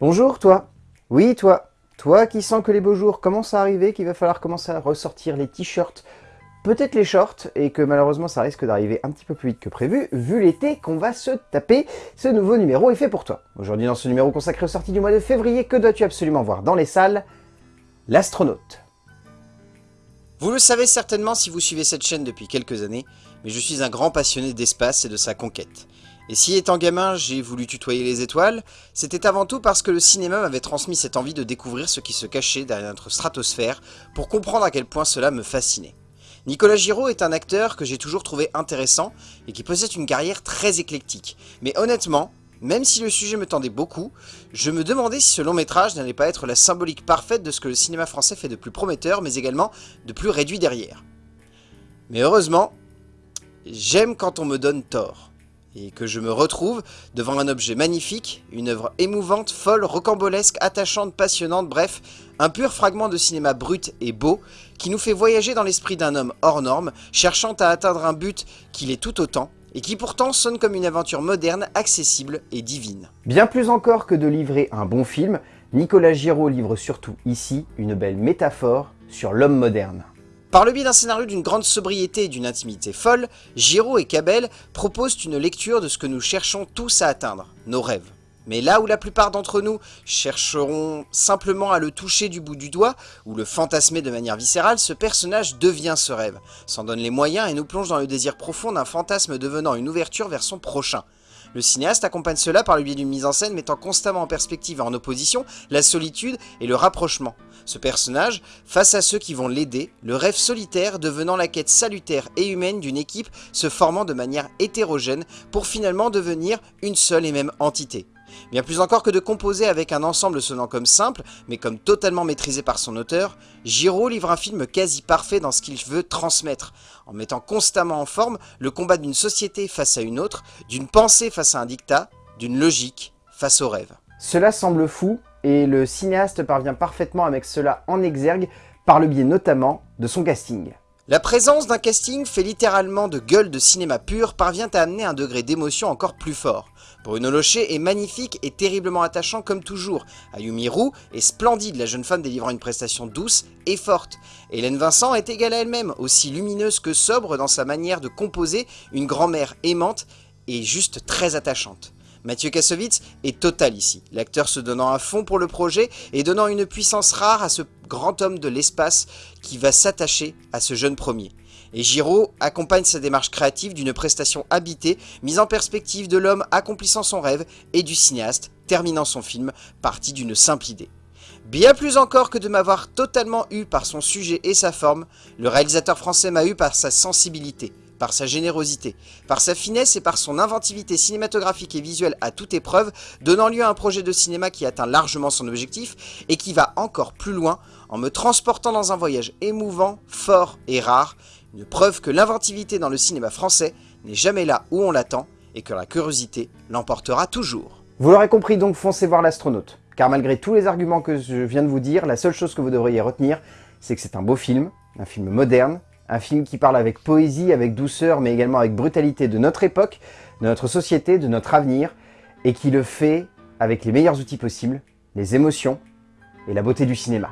Bonjour toi Oui toi Toi qui sens que les beaux jours commencent à arriver, qu'il va falloir commencer à ressortir les t-shirts, peut-être les shorts, et que malheureusement ça risque d'arriver un petit peu plus vite que prévu, vu l'été qu'on va se taper, ce nouveau numéro est fait pour toi. Aujourd'hui dans ce numéro consacré aux sorties du mois de février, que dois-tu absolument voir dans les salles? L'astronaute. Vous le savez certainement si vous suivez cette chaîne depuis quelques années, mais je suis un grand passionné d'espace et de sa conquête. Et si étant gamin j'ai voulu tutoyer les étoiles, c'était avant tout parce que le cinéma m'avait transmis cette envie de découvrir ce qui se cachait derrière notre stratosphère pour comprendre à quel point cela me fascinait. Nicolas Giraud est un acteur que j'ai toujours trouvé intéressant et qui possède une carrière très éclectique. Mais honnêtement, même si le sujet me tendait beaucoup, je me demandais si ce long métrage n'allait pas être la symbolique parfaite de ce que le cinéma français fait de plus prometteur, mais également de plus réduit derrière. Mais heureusement, j'aime quand on me donne tort et que je me retrouve devant un objet magnifique, une œuvre émouvante, folle, rocambolesque, attachante, passionnante, bref, un pur fragment de cinéma brut et beau qui nous fait voyager dans l'esprit d'un homme hors norme, cherchant à atteindre un but qu'il est tout autant, et qui pourtant sonne comme une aventure moderne, accessible et divine. Bien plus encore que de livrer un bon film, Nicolas Giraud livre surtout ici une belle métaphore sur l'homme moderne. Par le biais d'un scénario d'une grande sobriété et d'une intimité folle, Giraud et Cabel proposent une lecture de ce que nous cherchons tous à atteindre, nos rêves. Mais là où la plupart d'entre nous chercheront simplement à le toucher du bout du doigt, ou le fantasmer de manière viscérale, ce personnage devient ce rêve, s'en donne les moyens et nous plonge dans le désir profond d'un fantasme devenant une ouverture vers son prochain. Le cinéaste accompagne cela par le biais d'une mise en scène mettant constamment en perspective et en opposition la solitude et le rapprochement. Ce personnage, face à ceux qui vont l'aider, le rêve solitaire devenant la quête salutaire et humaine d'une équipe se formant de manière hétérogène pour finalement devenir une seule et même entité. Bien plus encore que de composer avec un ensemble sonnant comme simple, mais comme totalement maîtrisé par son auteur, Giraud livre un film quasi parfait dans ce qu'il veut transmettre, en mettant constamment en forme le combat d'une société face à une autre, d'une pensée face à un dictat, d'une logique face au rêve. Cela semble fou, et le cinéaste parvient parfaitement à mettre cela en exergue par le biais notamment de son casting. La présence d'un casting fait littéralement de gueule de cinéma pur parvient à amener un degré d'émotion encore plus fort. Bruno Locher est magnifique et terriblement attachant comme toujours. Ayumi Roux est splendide, la jeune femme délivrant une prestation douce et forte. Hélène Vincent est égale à elle-même, aussi lumineuse que sobre dans sa manière de composer, une grand-mère aimante et juste très attachante. Mathieu Kassovitz est total ici, l'acteur se donnant à fond pour le projet et donnant une puissance rare à ce grand homme de l'espace qui va s'attacher à ce jeune premier. Et Giraud accompagne sa démarche créative d'une prestation habitée, mise en perspective de l'homme accomplissant son rêve et du cinéaste terminant son film, parti d'une simple idée. Bien plus encore que de m'avoir totalement eu par son sujet et sa forme, le réalisateur français m'a eu par sa sensibilité, par sa générosité, par sa finesse et par son inventivité cinématographique et visuelle à toute épreuve, donnant lieu à un projet de cinéma qui atteint largement son objectif et qui va encore plus loin en me transportant dans un voyage émouvant, fort et rare, une preuve que l'inventivité dans le cinéma français n'est jamais là où on l'attend et que la curiosité l'emportera toujours. Vous l'aurez compris donc, foncez voir l'astronaute. Car malgré tous les arguments que je viens de vous dire, la seule chose que vous devriez retenir, c'est que c'est un beau film, un film moderne, un film qui parle avec poésie, avec douceur, mais également avec brutalité de notre époque, de notre société, de notre avenir, et qui le fait avec les meilleurs outils possibles, les émotions et la beauté du cinéma.